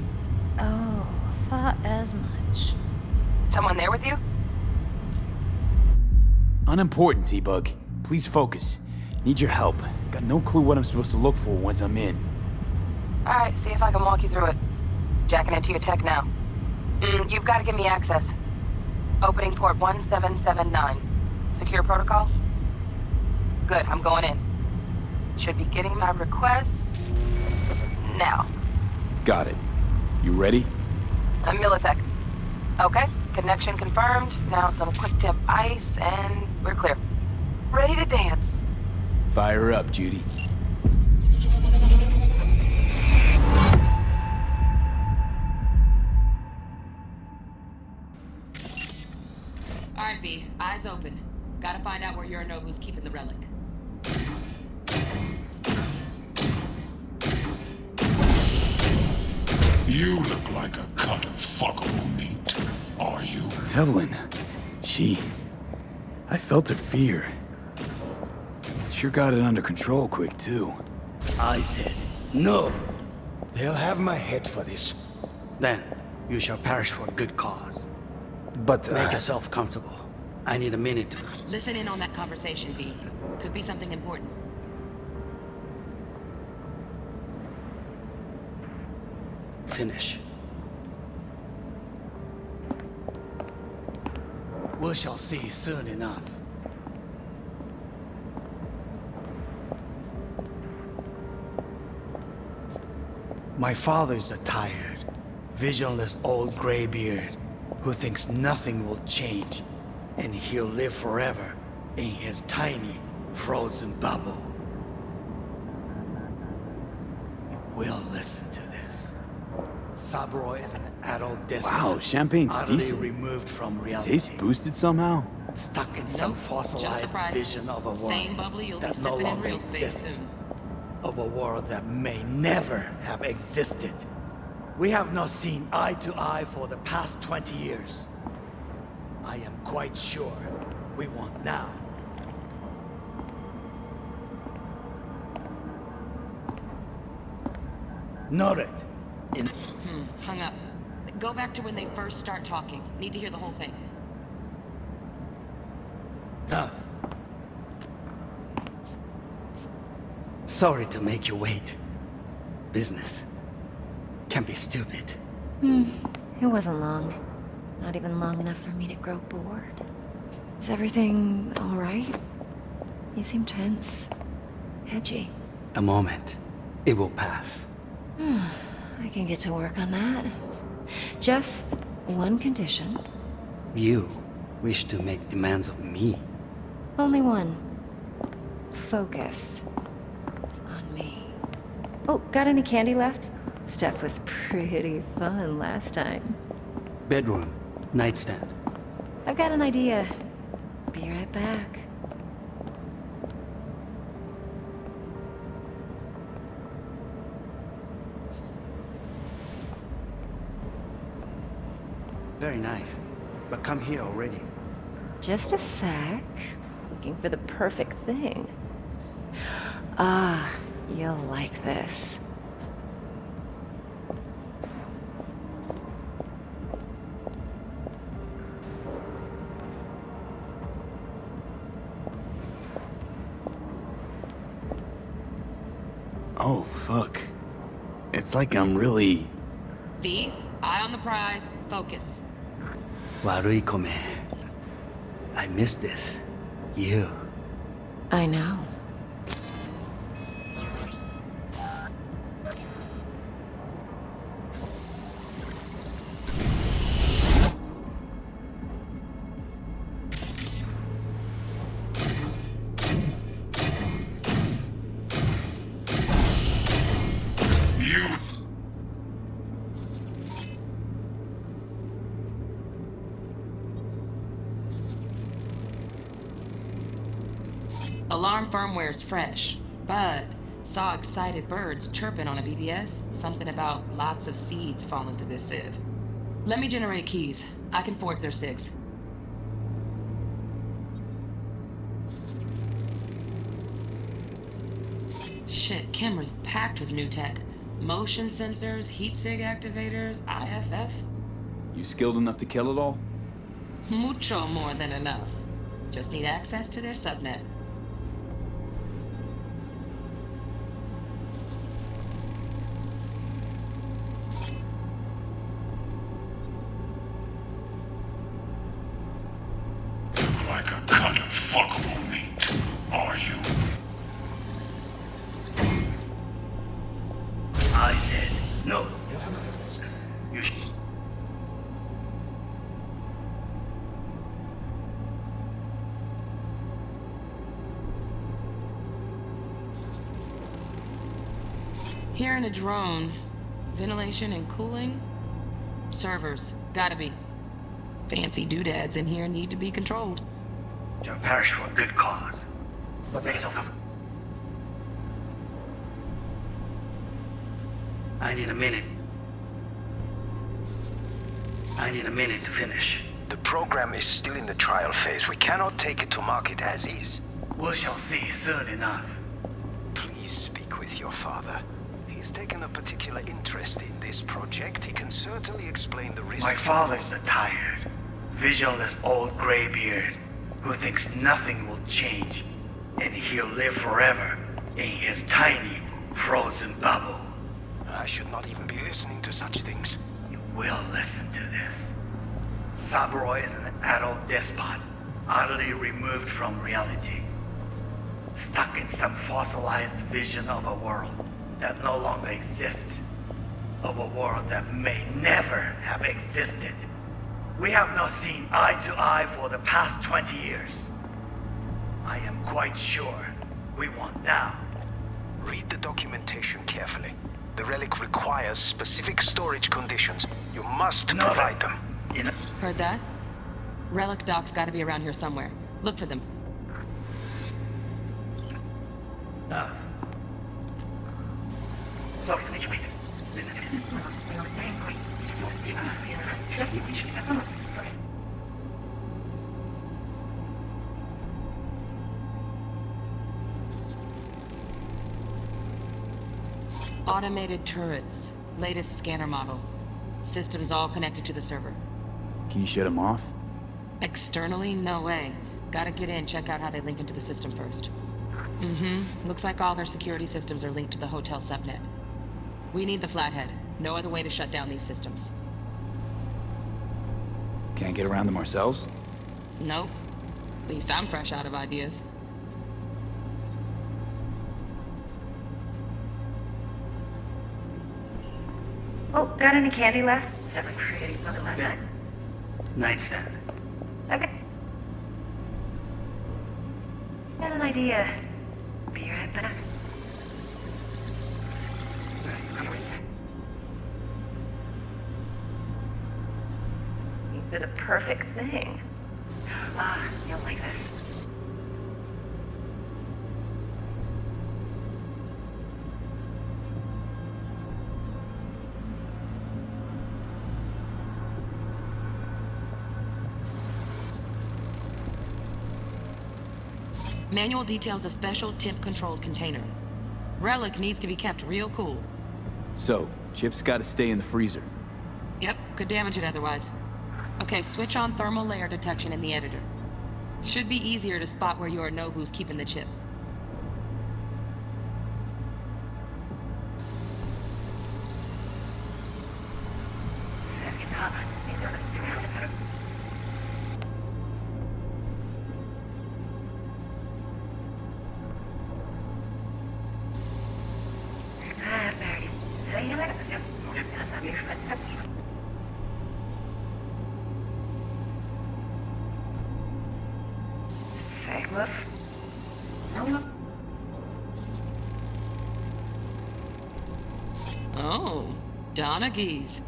Oh, thought as much. Someone there with you? Unimportant, T-Bug. Please focus. Need your help. Got no clue what I'm supposed to look for once I'm in. Alright, see if I can walk you through it. Jacking into your tech now. Mm, you've got to give me access. Opening port 1779. Secure protocol? Good, I'm going in. Should be getting my request... now. Got it. You ready? A millisecond. Okay, connection confirmed. Now some quick tip ice, and we're clear. Ready to dance. Fire up, Judy. Alright, V. Eyes open. Gotta find out where Yorinobu's keeping the relic. You look like a cut of fuckable meat. Are you? Evelyn. She... I felt her fear. Sure got it under control quick, too. I said, no. They'll have my head for this. Then, you shall perish for a good cause. But, uh, Make yourself comfortable. I need a minute to... Listen in on that conversation, V. Could be something important. Finish. We shall see soon enough. My father's a tired, visionless old graybeard who thinks nothing will change and he'll live forever in his tiny, frozen bubble. You will listen to this. Saburo is an adult despot. Wow, champagne's decent. removed from reality. Taste boosted somehow? Stuck in some fossilized vision of a world Same bubbly you'll be that no sipping in longer real exists. of a world that may never have existed. We have not seen eye to eye for the past 20 years. I am quite sure we want now. Noted. In Hmm, hung up. Go back to when they first start talking. Need to hear the whole thing. Ah. Sorry to make you wait. Business can be stupid. Hmm. It wasn't long. Not even long enough for me to grow bored. Is everything alright? You seem tense. Edgy. A moment. It will pass. I can get to work on that. Just one condition. You wish to make demands of me. Only one. Focus. On me. Oh, got any candy left? Stuff was pretty fun last time. Bedroom. Nightstand. I've got an idea. Be right back. Very nice. But come here already. Just a sec. Looking for the perfect thing. Ah, you'll like this. Oh, fuck. It's like I'm really... V, eye on the prize. Focus. Warui kome. I miss this. You. I know. Alarm firmware's fresh, but saw excited birds chirping on a BBS. Something about lots of seeds falling to this sieve. Let me generate keys. I can forge their SIGs. Shit, camera's packed with new tech. Motion sensors, heat sig activators, IFF. You skilled enough to kill it all? Mucho more than enough. Just need access to their subnet. In a drone, ventilation and cooling? Servers, gotta be. Fancy doodads in here need to be controlled. John perish for a good cause. What makes them I need a minute. I need a minute to finish. The program is still in the trial phase. We cannot take it to market as is. We shall see soon enough. Please speak with your father. Taken a particular interest in this project. He can certainly explain the risks. My father's a tired, visionless old graybeard who thinks nothing will change and he'll live forever in his tiny, frozen bubble. I should not even be listening to such things. You will listen to this. Saburo is an adult despot, utterly removed from reality. Stuck in some fossilized vision of a world that no longer exists. Of a world that may never have existed. We have not seen eye to eye for the past 20 years. I am quite sure we want now. Read the documentation carefully. The relic requires specific storage conditions. You must No, provide them. Heard that? Relic docs gotta be around here somewhere. Look for them. Ah. Automated turrets. Latest scanner model. Systems all connected to the server. Can you shut them off? Externally, no way. Gotta get in, check out how they link into the system first. Mm-hmm. Looks like all their security systems are linked to the hotel subnet. We need the Flathead. No other way to shut down these systems. Can't get around them ourselves? Nope. At least I'm fresh out of ideas. Oh, got any candy left? That was pretty fucking last night. Nightstand. Okay. Got an idea. Be right back. You did a perfect thing. Ah, you'll like this. Manual details a special temp-controlled container. Relic needs to be kept real cool. So, Chip's gotta stay in the freezer. Yep, could damage it otherwise. Okay, switch on thermal layer detection in the editor. Should be easier to spot where Yorinobu's keeping the chip. Donaghy's.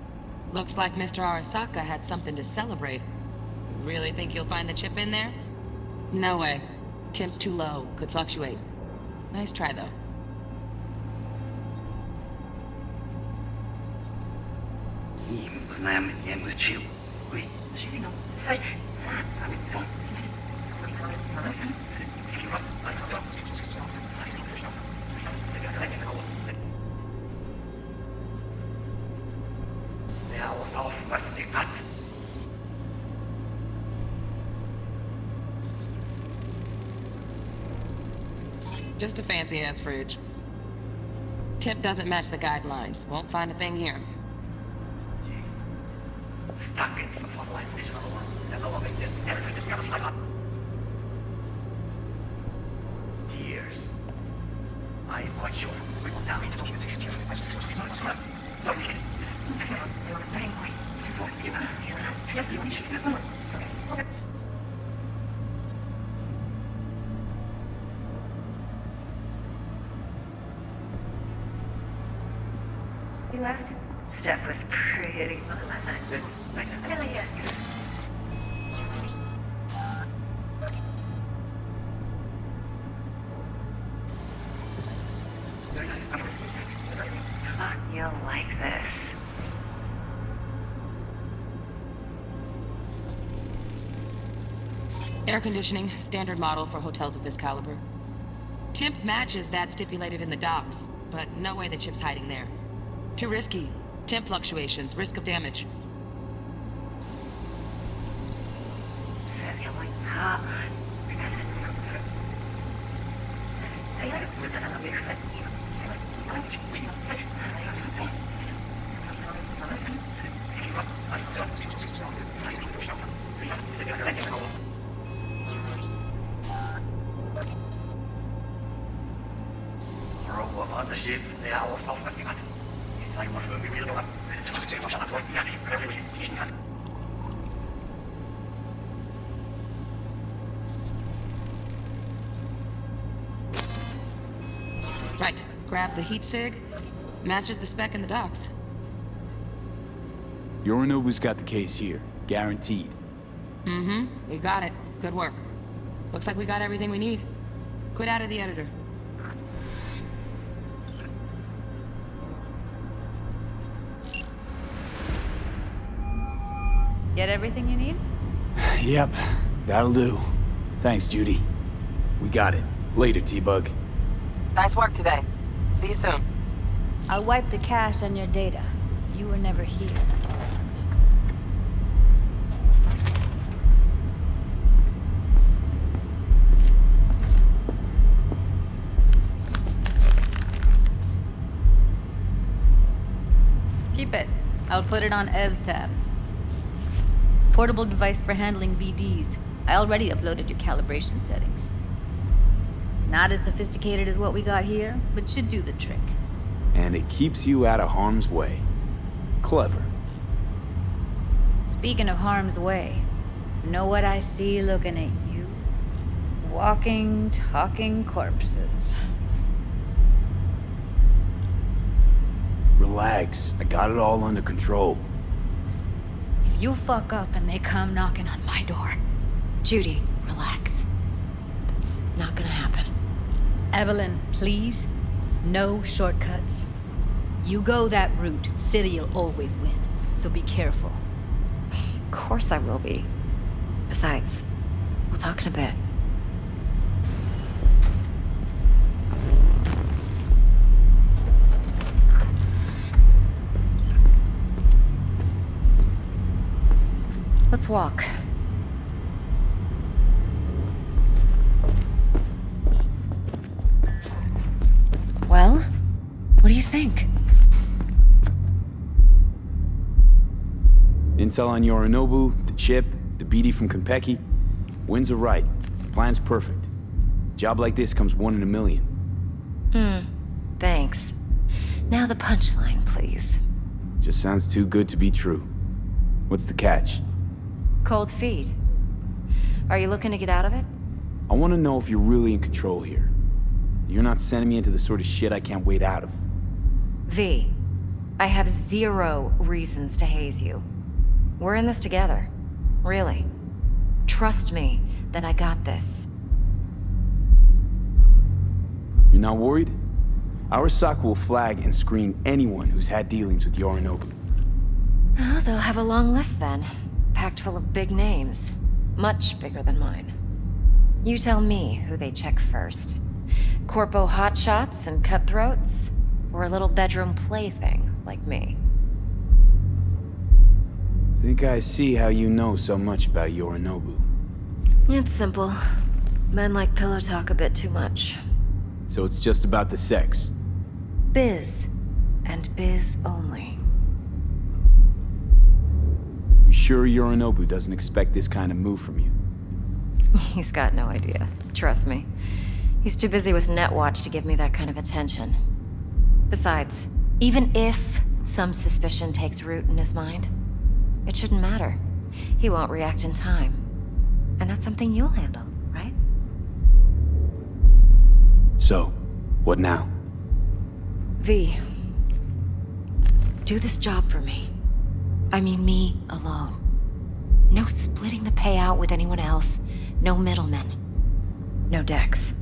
Looks like Mr. Arasaka had something to celebrate. Really think you'll find the chip in there? No way. Temp's too low. Could fluctuate. Nice try, though. Знаем, я изучил. Ой, Der Fancy-ass fridge. Tip doesn't match the guidelines. Won't find a thing here. Air conditioning, standard model for hotels of this caliber. Temp matches that stipulated in the docs, but no way the chip's hiding there. Too risky. Temp fluctuations, risk of damage. Right. Grab the heat sig. Matches the spec in the docs. Yorinobu's got the case here. Guaranteed. Mm-hmm. We got it. Good work. Looks like we got everything we need. Quit out of the editor. Get everything you need? Yep, that'll do. Thanks, Judy. We got it. Later, T-Bug. Nice work today. See you soon. I'll wipe the cache on your data. You were never here. Keep it. I'll put it on Ev's tab. Portable device for handling BDs. I already uploaded your calibration settings. Not as sophisticated as what we got here, but should do the trick. And it keeps you out of harm's way. Clever. Speaking of harm's way, know what I see looking at you? Walking, talking corpses. Relax. I got it all under control. You fuck up and they come knocking on my door. Judy, relax. That's not gonna happen. Evelyn, please. No shortcuts. You go that route, City'll always win. So be careful. Of course I will be. Besides, we'll talk in a bit. Let's walk. Well, what do you think? Intel on Yorinobu, the chip, the BD from Konpeki. Winds are right. Plan's perfect. Job like this comes one in a million. Hmm. Thanks. Now the punchline, please. Just sounds too good to be true. What's the catch? Cold feet. Are you looking to get out of it? I want to know if you're really in control here. You're not sending me into the sort of shit I can't wait out of. V, I have zero reasons to haze you. We're in this together. Really. Trust me that I got this. You're not worried? Arasaka will flag and screen anyone who's had dealings with Yorinobu. Oh, they'll have a long list then. Packed full of big names. Much bigger than mine. You tell me who they check first. Corpo hotshots and cutthroats? Or a little bedroom plaything like me? Think I see how you know so much about Yorinobu. It's simple. Men like pillow talk a bit too much. So it's just about the sex. Biz. And biz only. You sure Yorinobu doesn't expect this kind of move from you? He's got no idea. Trust me. He's too busy with Netwatch to give me that kind of attention. Besides, even if some suspicion takes root in his mind, it shouldn't matter. He won't react in time. And that's something you'll handle, right? So, what now? V. Do this job for me. I mean me alone. No splitting the payout with anyone else. No middlemen. No Dex.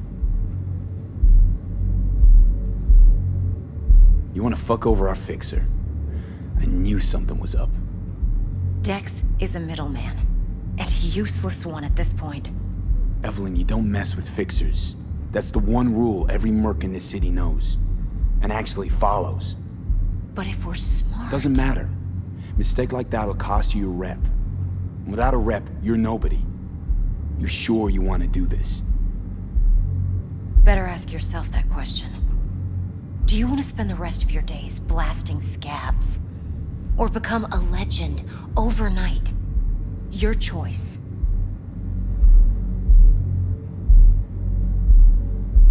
You want to fuck over our fixer? I knew something was up. Dex is a middleman. And a useless one at this point. Evelyn, you don't mess with fixers. That's the one rule every merc in this city knows. And actually follows. But if we're smart... Doesn't matter. Mistake like that'll cost you your rep. Without a rep, you're nobody. You sure you want to do this? Better ask yourself that question. Do you want to spend the rest of your days blasting scabs? Or become a legend overnight? Your choice.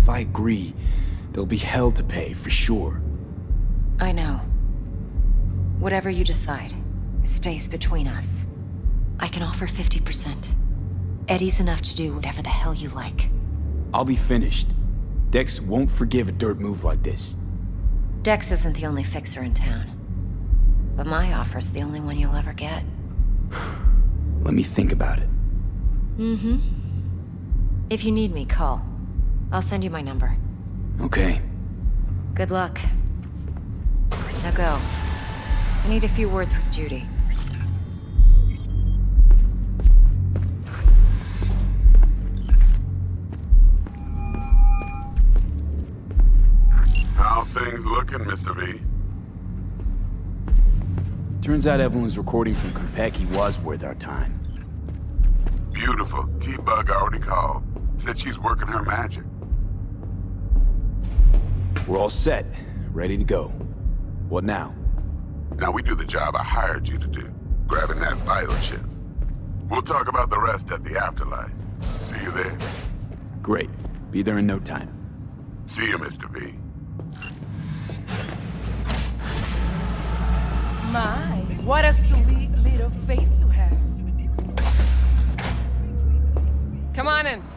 If I agree, there'll be hell to pay, for sure. I know. Whatever you decide, it stays between us. I can offer 50%. Eddie's enough to do whatever the hell you like. I'll be finished. Dex won't forgive a dirt move like this. Dex isn't the only fixer in town. But my offer's the only one you'll ever get. Let me think about it. Mm-hmm. If you need me, call. I'll send you my number. Okay. Good luck. Now go. I need a few words with Judy. How things looking, Mr. V? Turns out Evelyn's recording from Konpeki was worth our time. Beautiful. T-Bug already called. Said she's working her magic. We're all set. Ready to go. What now? Now we do the job I hired you to do. Grabbing that vital chip. We'll talk about the rest at the afterlife. See you there. Great. Be there in no time. See you, Mr. V. My, what a sweet little face you have. Come on in.